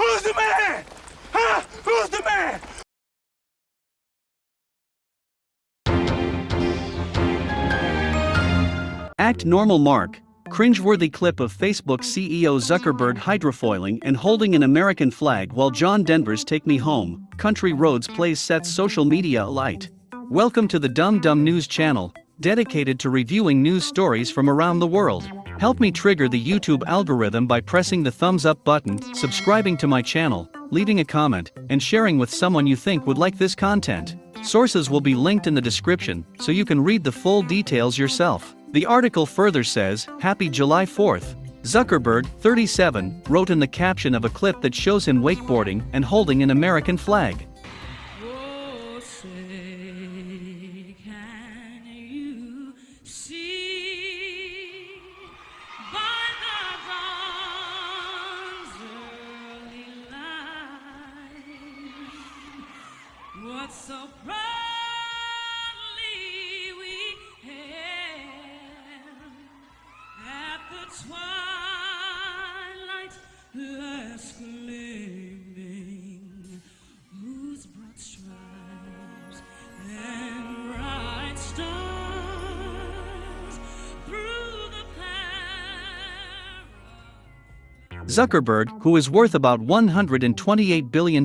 Who's the man? Huh? Who's the man? Act Normal Mark. Cringeworthy clip of Facebook CEO Zuckerberg hydrofoiling and holding an American flag while John Denver's Take Me Home, Country Roads plays sets social media alight. Welcome to the Dumb Dumb News channel, dedicated to reviewing news stories from around the world. Help me trigger the YouTube algorithm by pressing the thumbs up button, subscribing to my channel, leaving a comment, and sharing with someone you think would like this content. Sources will be linked in the description so you can read the full details yourself. The article further says, Happy July 4th. Zuckerberg, 37, wrote in the caption of a clip that shows him wakeboarding and holding an American flag. So proudly we hailed at the twilight's last gleaming, whose broad stripes and bright stars through the Zuckerberg, who is worth about $128 billion,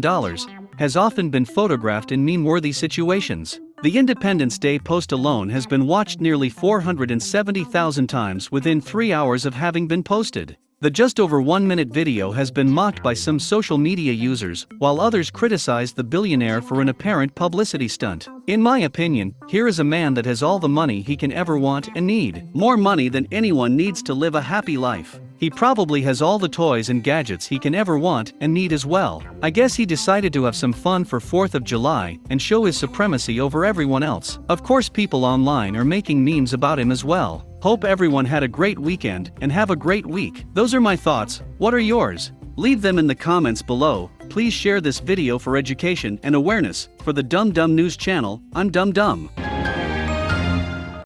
has often been photographed in meme worthy situations. The Independence Day post alone has been watched nearly 470,000 times within three hours of having been posted. The just over one minute video has been mocked by some social media users, while others criticized the billionaire for an apparent publicity stunt. In my opinion, here is a man that has all the money he can ever want and need. More money than anyone needs to live a happy life. He probably has all the toys and gadgets he can ever want and need as well. I guess he decided to have some fun for 4th of July and show his supremacy over everyone else. Of course, people online are making memes about him as well. Hope everyone had a great weekend and have a great week. Those are my thoughts. What are yours? Leave them in the comments below. Please share this video for education and awareness. For the Dumb Dumb News channel, I'm Dumb Dumb.